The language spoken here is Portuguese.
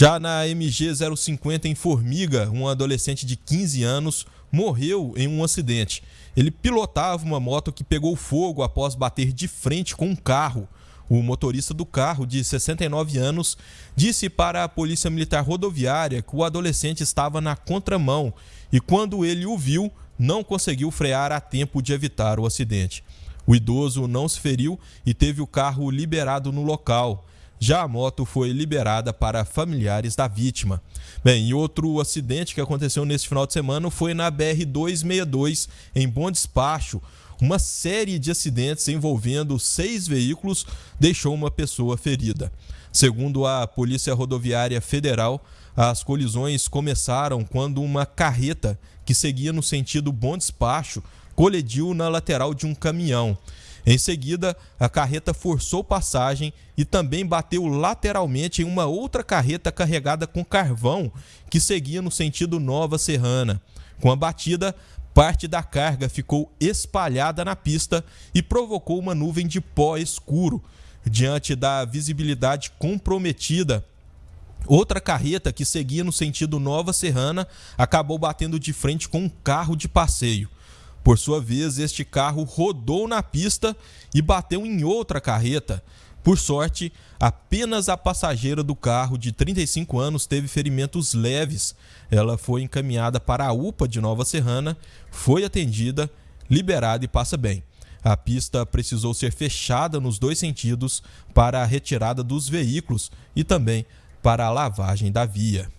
Já na MG 050 em Formiga, um adolescente de 15 anos morreu em um acidente. Ele pilotava uma moto que pegou fogo após bater de frente com um carro. O motorista do carro, de 69 anos, disse para a Polícia Militar Rodoviária que o adolescente estava na contramão e, quando ele o viu, não conseguiu frear a tempo de evitar o acidente. O idoso não se feriu e teve o carro liberado no local. Já a moto foi liberada para familiares da vítima. Bem, e outro acidente que aconteceu neste final de semana foi na BR-262, em Bom Despacho. Uma série de acidentes envolvendo seis veículos deixou uma pessoa ferida. Segundo a Polícia Rodoviária Federal, as colisões começaram quando uma carreta que seguia no sentido Bom Despacho colidiu na lateral de um caminhão. Em seguida, a carreta forçou passagem e também bateu lateralmente em uma outra carreta carregada com carvão que seguia no sentido Nova Serrana. Com a batida, parte da carga ficou espalhada na pista e provocou uma nuvem de pó escuro. Diante da visibilidade comprometida, outra carreta que seguia no sentido Nova Serrana acabou batendo de frente com um carro de passeio. Por sua vez, este carro rodou na pista e bateu em outra carreta. Por sorte, apenas a passageira do carro de 35 anos teve ferimentos leves. Ela foi encaminhada para a UPA de Nova Serrana, foi atendida, liberada e passa bem. A pista precisou ser fechada nos dois sentidos para a retirada dos veículos e também para a lavagem da via.